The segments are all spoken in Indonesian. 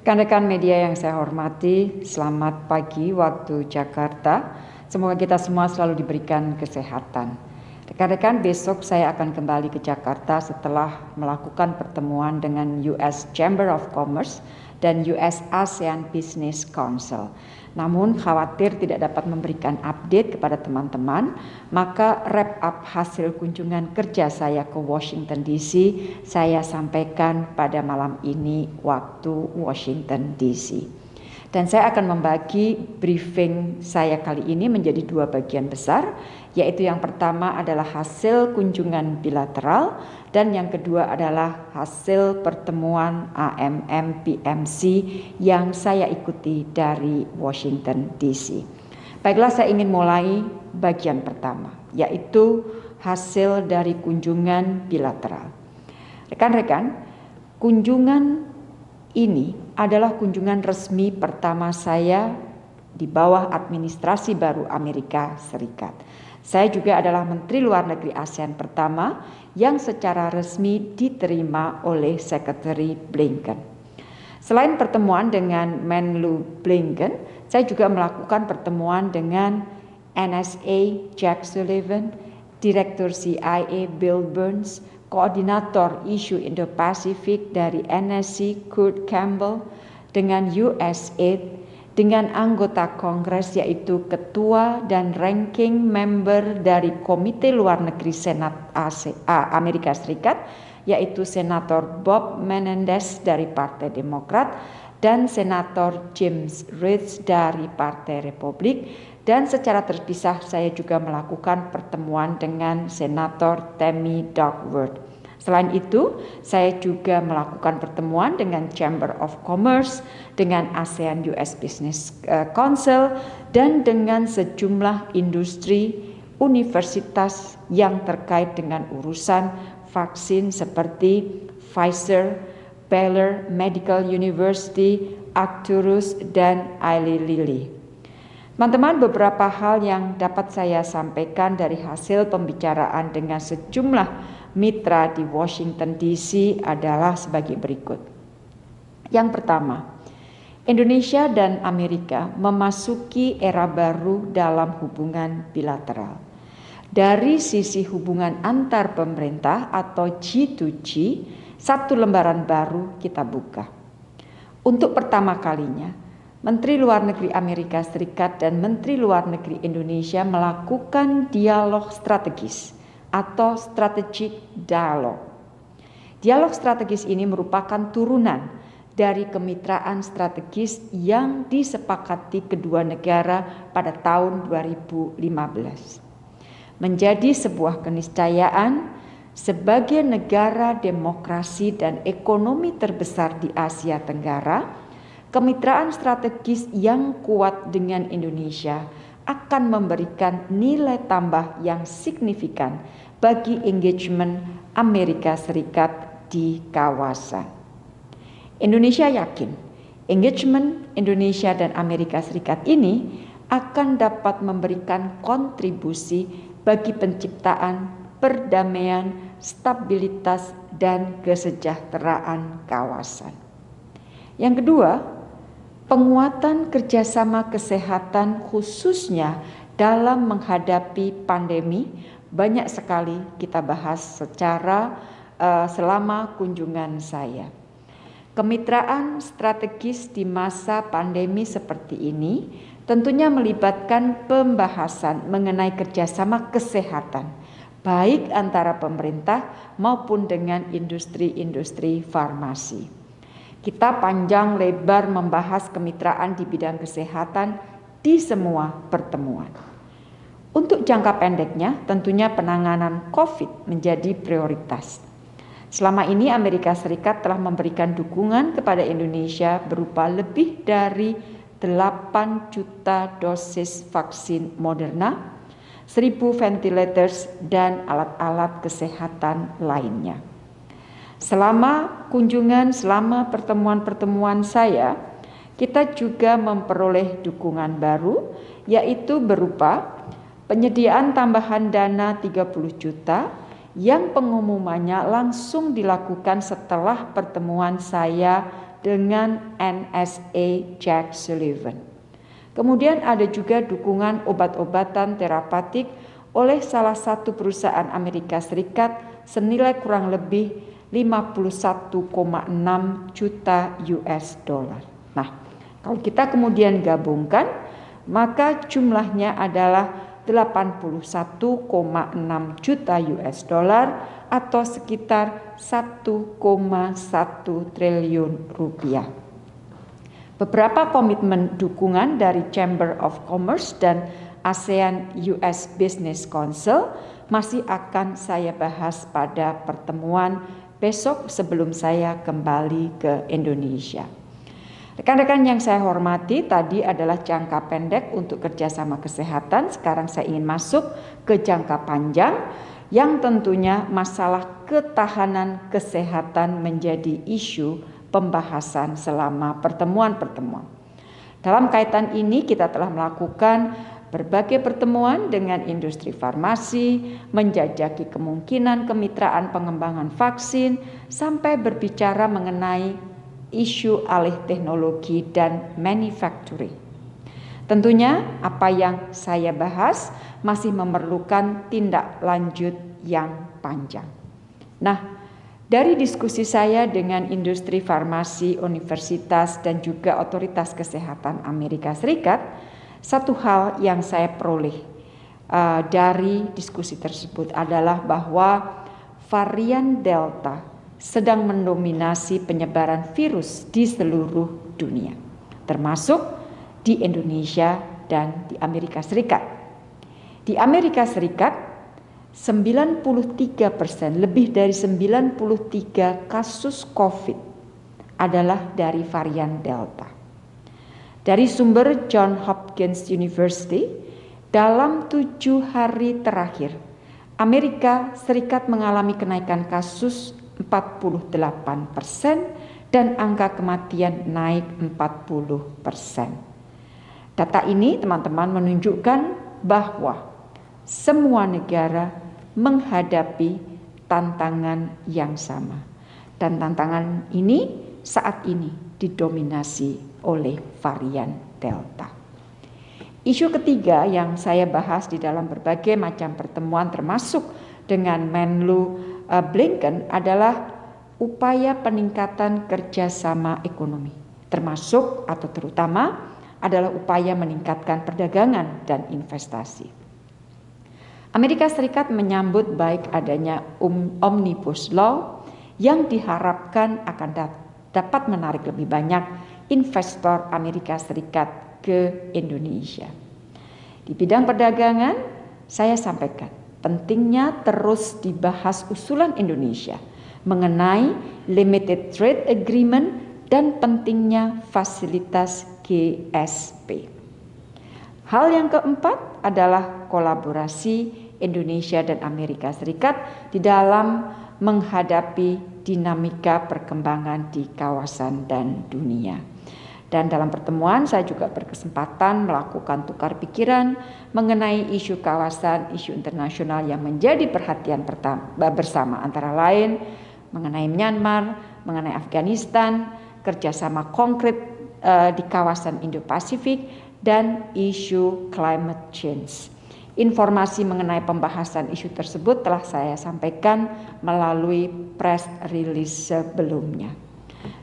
Rekan-rekan media yang saya hormati, selamat pagi waktu Jakarta. Semoga kita semua selalu diberikan kesehatan. Rekan-rekan, besok saya akan kembali ke Jakarta setelah melakukan pertemuan dengan US Chamber of Commerce dan US ASEAN Business Council. Namun khawatir tidak dapat memberikan update kepada teman-teman, maka wrap up hasil kunjungan kerja saya ke Washington DC saya sampaikan pada malam ini waktu Washington DC. Dan saya akan membagi briefing saya kali ini menjadi dua bagian besar, yaitu yang pertama adalah hasil kunjungan bilateral dan yang kedua adalah hasil pertemuan AMM PMC yang saya ikuti dari Washington DC. Baiklah saya ingin mulai bagian pertama, yaitu hasil dari kunjungan bilateral. Rekan-rekan, kunjungan ini adalah kunjungan resmi pertama saya di bawah administrasi baru Amerika Serikat. Saya juga adalah Menteri Luar Negeri ASEAN pertama yang secara resmi diterima oleh Secretary Blinken. Selain pertemuan dengan Menlu Blinken, saya juga melakukan pertemuan dengan NSA Jack Sullivan, Direktur CIA Bill Burns, Koordinator Isu Indo-Pasifik dari NSC Kurt Campbell dengan USAID dengan anggota Kongres yaitu Ketua dan Ranking Member dari Komite Luar Negeri Senat Amerika Serikat yaitu Senator Bob Menendez dari Partai Demokrat dan Senator James Rich dari Partai Republik dan secara terpisah saya juga melakukan pertemuan dengan Senator Tammy Duckworth. Selain itu, saya juga melakukan pertemuan dengan Chamber of Commerce, dengan ASEAN US Business eh, Council, dan dengan sejumlah industri universitas yang terkait dengan urusan vaksin seperti Pfizer, Baylor Medical University, Arcturus, dan Eli Lilly. Teman-teman, beberapa hal yang dapat saya sampaikan dari hasil pembicaraan dengan sejumlah mitra di Washington DC adalah sebagai berikut. Yang pertama, Indonesia dan Amerika memasuki era baru dalam hubungan bilateral. Dari sisi hubungan antar pemerintah atau G2G, satu lembaran baru kita buka. Untuk pertama kalinya, Menteri Luar Negeri Amerika Serikat dan Menteri Luar Negeri Indonesia melakukan dialog strategis atau strategic dialogue. Dialog strategis ini merupakan turunan dari kemitraan strategis yang disepakati kedua negara pada tahun 2015. Menjadi sebuah keniscayaan sebagai negara demokrasi dan ekonomi terbesar di Asia Tenggara, kemitraan strategis yang kuat dengan Indonesia akan memberikan nilai tambah yang signifikan bagi engagement Amerika Serikat di kawasan. Indonesia yakin engagement Indonesia dan Amerika Serikat ini akan dapat memberikan kontribusi bagi penciptaan perdamaian, stabilitas, dan kesejahteraan kawasan. Yang kedua, penguatan kerjasama kesehatan khususnya dalam menghadapi pandemi banyak sekali kita bahas secara uh, selama kunjungan saya. Kemitraan strategis di masa pandemi seperti ini tentunya melibatkan pembahasan mengenai kerjasama kesehatan, baik antara pemerintah maupun dengan industri-industri farmasi. Kita panjang lebar membahas kemitraan di bidang kesehatan di semua pertemuan. Untuk jangka pendeknya, tentunya penanganan COVID menjadi prioritas. Selama ini Amerika Serikat telah memberikan dukungan kepada Indonesia berupa lebih dari 8 juta dosis vaksin Moderna, 1000 ventilators dan alat-alat kesehatan lainnya. Selama kunjungan, selama pertemuan-pertemuan saya, kita juga memperoleh dukungan baru yaitu berupa penyediaan tambahan dana 30 juta yang pengumumannya langsung dilakukan setelah pertemuan saya dengan NSA Jack Sullivan. Kemudian ada juga dukungan obat-obatan terapeutik oleh salah satu perusahaan Amerika Serikat senilai kurang lebih 51,6 juta US dollar. Nah, kalau kita kemudian gabungkan, maka jumlahnya adalah 81,6 juta US dollar atau sekitar 1,1 triliun rupiah. Beberapa komitmen dukungan dari Chamber of Commerce dan ASEAN US Business Council masih akan saya bahas pada pertemuan besok sebelum saya kembali ke Indonesia. Rekan-rekan yang saya hormati, tadi adalah jangka pendek untuk kerjasama kesehatan. Sekarang saya ingin masuk ke jangka panjang, yang tentunya masalah ketahanan kesehatan menjadi isu pembahasan selama pertemuan-pertemuan. Dalam kaitan ini, kita telah melakukan berbagai pertemuan dengan industri farmasi, menjajaki kemungkinan kemitraan pengembangan vaksin, sampai berbicara mengenai isu alih teknologi dan manufacturing. Tentunya apa yang saya bahas masih memerlukan tindak lanjut yang panjang. Nah, dari diskusi saya dengan industri farmasi, universitas, dan juga otoritas kesehatan Amerika Serikat, satu hal yang saya peroleh uh, dari diskusi tersebut adalah bahwa varian Delta sedang mendominasi penyebaran virus di seluruh dunia, termasuk di Indonesia dan di Amerika Serikat. Di Amerika Serikat, 93 persen, lebih dari 93 kasus COVID adalah dari varian Delta. Dari sumber John Hopkins University, dalam tujuh hari terakhir, Amerika Serikat mengalami kenaikan kasus 48 persen dan angka kematian naik 40 persen. Data ini teman-teman menunjukkan bahwa semua negara menghadapi tantangan yang sama. Dan tantangan ini saat ini didominasi oleh varian Delta. Isu ketiga yang saya bahas di dalam berbagai macam pertemuan termasuk dengan Menlu uh, Blinken adalah upaya peningkatan kerjasama ekonomi, termasuk atau terutama adalah upaya meningkatkan perdagangan dan investasi. Amerika Serikat menyambut baik adanya um, Omnibus Law yang diharapkan akan dapat menarik lebih banyak investor Amerika Serikat ke Indonesia. Di bidang perdagangan, saya sampaikan pentingnya terus dibahas usulan Indonesia mengenai limited trade agreement dan pentingnya fasilitas GSP. Hal yang keempat adalah kolaborasi Indonesia dan Amerika Serikat di dalam menghadapi dinamika perkembangan di kawasan dan dunia. Dan dalam pertemuan saya juga berkesempatan melakukan tukar pikiran mengenai isu kawasan, isu internasional yang menjadi perhatian bersama antara lain mengenai Myanmar, mengenai Afghanistan, kerjasama konkret uh, di kawasan Indo-Pasifik dan isu climate change. Informasi mengenai pembahasan isu tersebut telah saya sampaikan melalui press release sebelumnya.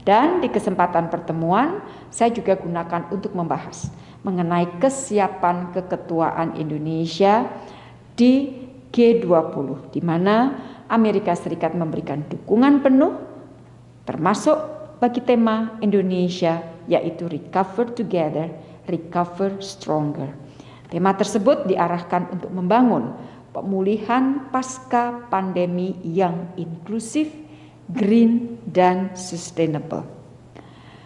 Dan di kesempatan pertemuan, saya juga gunakan untuk membahas mengenai kesiapan keketuaan Indonesia di G20, di mana Amerika Serikat memberikan dukungan penuh, termasuk bagi tema Indonesia, yaitu Recover Together, Recover Stronger. Tema tersebut diarahkan untuk membangun pemulihan pasca pandemi yang inklusif, green, dan sustainable.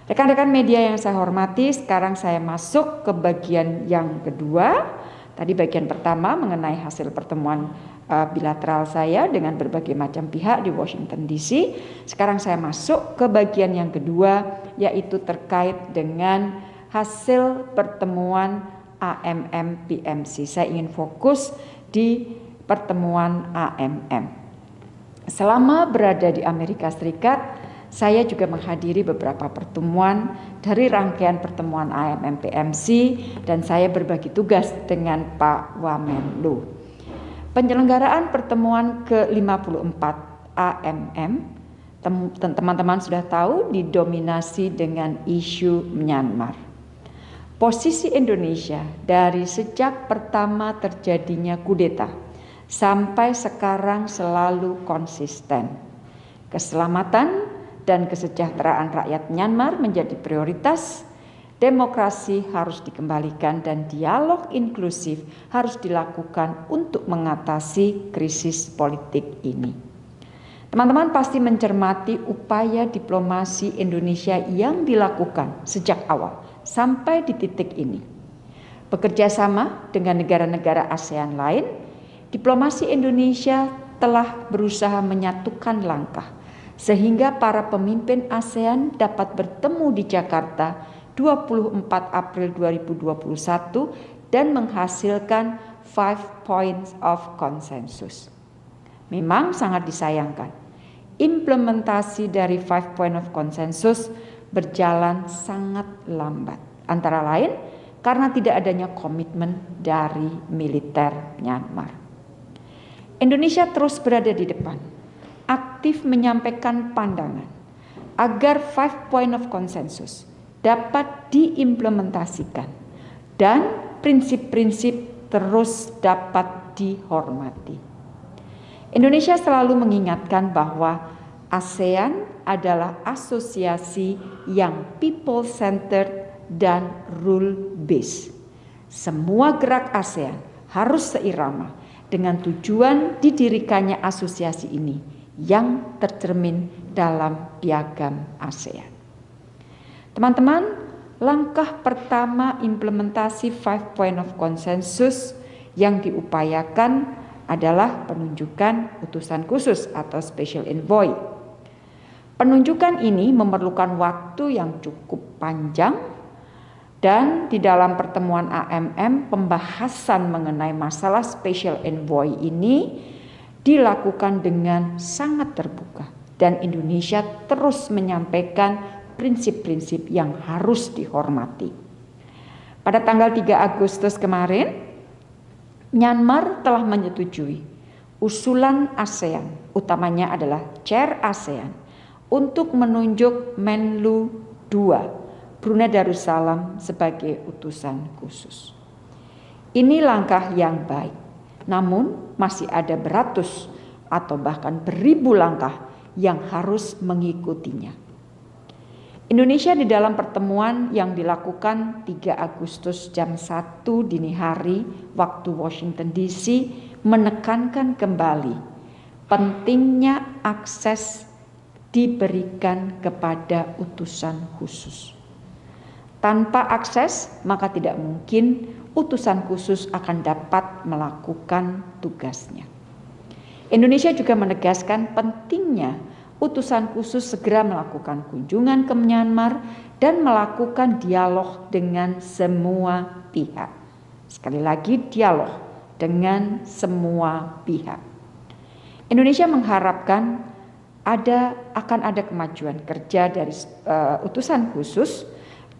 Rekan-rekan media yang saya hormati, sekarang saya masuk ke bagian yang kedua. Tadi bagian pertama mengenai hasil pertemuan uh, bilateral saya dengan berbagai macam pihak di Washington DC. Sekarang saya masuk ke bagian yang kedua yaitu terkait dengan hasil pertemuan AMM PMC. Saya ingin fokus di pertemuan AMM. Selama berada di Amerika Serikat, saya juga menghadiri beberapa pertemuan dari rangkaian pertemuan AMM PMC dan saya berbagi tugas dengan Pak Wamenlu. Penyelenggaraan pertemuan ke-54 AMM teman-teman sudah tahu didominasi dengan isu Myanmar. Posisi Indonesia dari sejak pertama terjadinya kudeta sampai sekarang selalu konsisten. Keselamatan dan kesejahteraan rakyat Myanmar menjadi prioritas, demokrasi harus dikembalikan dan dialog inklusif harus dilakukan untuk mengatasi krisis politik ini. Teman-teman pasti mencermati upaya diplomasi Indonesia yang dilakukan sejak awal sampai di titik ini. Bekerja sama dengan negara-negara ASEAN lain, diplomasi Indonesia telah berusaha menyatukan langkah sehingga para pemimpin ASEAN dapat bertemu di Jakarta 24 April 2021 dan menghasilkan five points of consensus. Memang sangat disayangkan, implementasi dari five point of consensus berjalan sangat lambat. Antara lain karena tidak adanya komitmen dari militer Myanmar. Indonesia terus berada di depan aktif menyampaikan pandangan agar five point of consensus dapat diimplementasikan dan prinsip-prinsip terus dapat dihormati. Indonesia selalu mengingatkan bahwa ASEAN adalah asosiasi yang people centered dan rule based. Semua gerak ASEAN harus seirama dengan tujuan didirikannya asosiasi ini yang tercermin dalam piagam ASEAN. Teman-teman, langkah pertama implementasi five point of consensus yang diupayakan adalah penunjukan utusan khusus atau special envoy. Penunjukan ini memerlukan waktu yang cukup panjang dan di dalam pertemuan AMM pembahasan mengenai masalah special envoy ini dilakukan dengan sangat terbuka dan Indonesia terus menyampaikan prinsip-prinsip yang harus dihormati. Pada tanggal 3 Agustus kemarin, Myanmar telah menyetujui usulan ASEAN, utamanya adalah Chair ASEAN, untuk menunjuk Menlu II, Brunei Darussalam sebagai utusan khusus. Ini langkah yang baik namun masih ada beratus atau bahkan beribu langkah yang harus mengikutinya. Indonesia di dalam pertemuan yang dilakukan 3 Agustus jam 1 dini hari waktu Washington DC menekankan kembali pentingnya akses diberikan kepada utusan khusus. Tanpa akses maka tidak mungkin utusan khusus akan dapat melakukan tugasnya. Indonesia juga menegaskan pentingnya utusan khusus segera melakukan kunjungan ke Myanmar dan melakukan dialog dengan semua pihak. Sekali lagi dialog dengan semua pihak. Indonesia mengharapkan ada akan ada kemajuan kerja dari uh, utusan khusus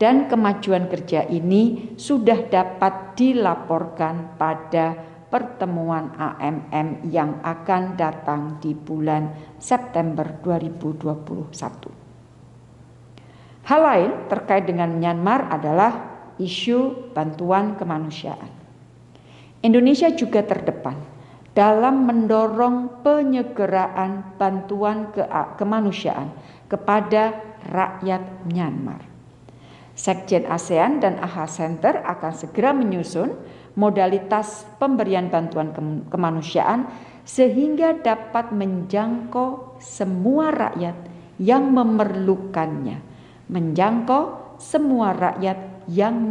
dan kemajuan kerja ini sudah dapat dilaporkan pada pertemuan AMM yang akan datang di bulan September 2021. Hal lain terkait dengan Myanmar adalah isu bantuan kemanusiaan. Indonesia juga terdepan dalam mendorong penyegeraan bantuan ke kemanusiaan kepada rakyat Myanmar. Sekjen ASEAN dan AHA Center akan segera menyusun modalitas pemberian bantuan kemanusiaan sehingga dapat menjangkau semua rakyat yang memerlukannya, menjangkau semua rakyat yang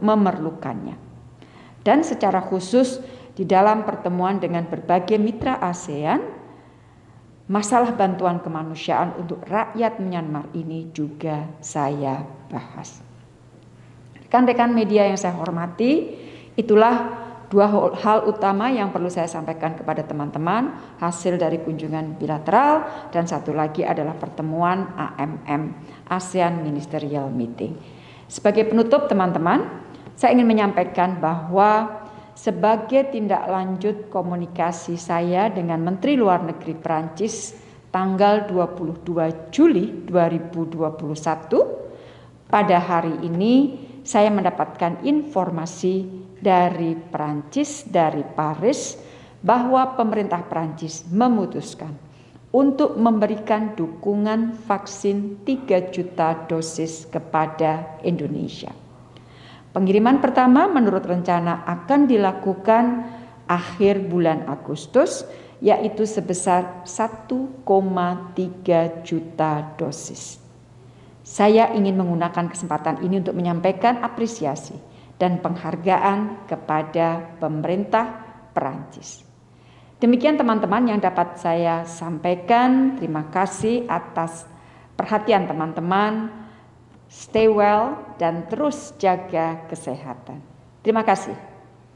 memerlukannya. Dan secara khusus di dalam pertemuan dengan berbagai mitra ASEAN, masalah bantuan kemanusiaan untuk rakyat Myanmar ini juga saya bahas. Rekan-rekan media yang saya hormati, itulah Dua hal utama yang perlu saya sampaikan kepada teman-teman hasil dari kunjungan bilateral dan satu lagi adalah pertemuan AMM ASEAN Ministerial Meeting. Sebagai penutup teman-teman, saya ingin menyampaikan bahwa sebagai tindak lanjut komunikasi saya dengan Menteri Luar Negeri Prancis tanggal 22 Juli 2021 pada hari ini saya mendapatkan informasi dari Prancis, dari Paris, bahwa pemerintah Prancis memutuskan untuk memberikan dukungan vaksin 3 juta dosis kepada Indonesia. Pengiriman pertama menurut rencana akan dilakukan akhir bulan Agustus yaitu sebesar 1,3 juta dosis. Saya ingin menggunakan kesempatan ini untuk menyampaikan apresiasi dan penghargaan kepada pemerintah Perancis. Demikian teman-teman yang dapat saya sampaikan. Terima kasih atas perhatian teman-teman. Stay well dan terus jaga kesehatan. Terima kasih.